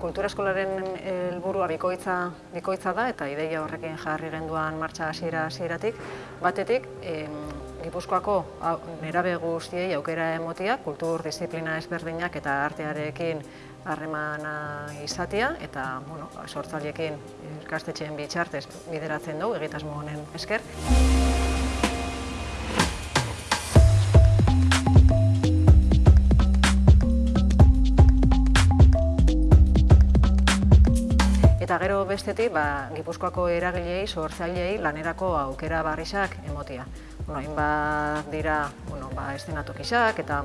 Kultura eskolaren helburua bikoitza, bikoitza da eta ideia horrekin jarri genduan martxa hasiera hasieratik. Batetik, em, Gipuzkoako nerabe guztiei aukera emotia, kultur disiplina ezberdinak eta artearekin harremana izatea eta bueno, sortzaileekin ikastetxeen bitxartez bideratzen dugu egitasmo honen esker. Gero bestetik, ba, Gipuzkoako eragileei, sortzaileei lanerako aukera barrisak emotia. Bueno, hainbat dira, bueno, ba, eszenatokisak eta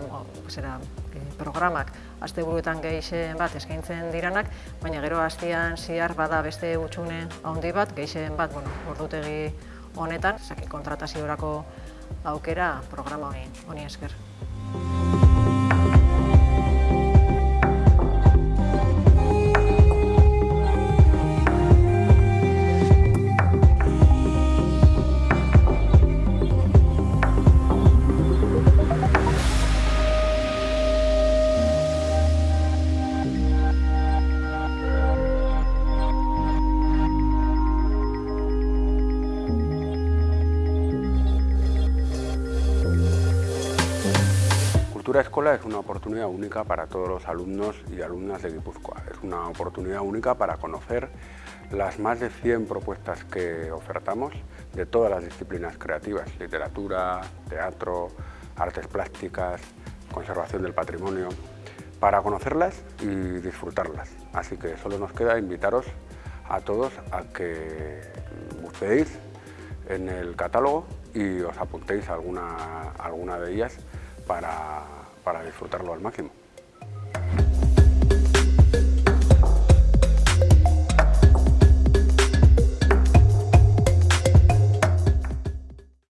zera, eh, programak asteburuetan gehixen bat eskaintzen diranak, baina gero hastian zihar bada beste utxune handi bat, gehixen bat, bueno, ordutegi honetan, kontrataziorako aukera programa honi, honi esker. Cultura Escola es una oportunidad única para todos los alumnos y alumnas de Guipúzcoa. Es una oportunidad única para conocer las más de 100 propuestas que ofertamos de todas las disciplinas creativas, literatura, teatro, artes plásticas, conservación del patrimonio, para conocerlas y disfrutarlas. Así que solo nos queda invitaros a todos a que busquéis en el catálogo y os apuntéis alguna, alguna de ellas para, para disfrutarlo al máximo.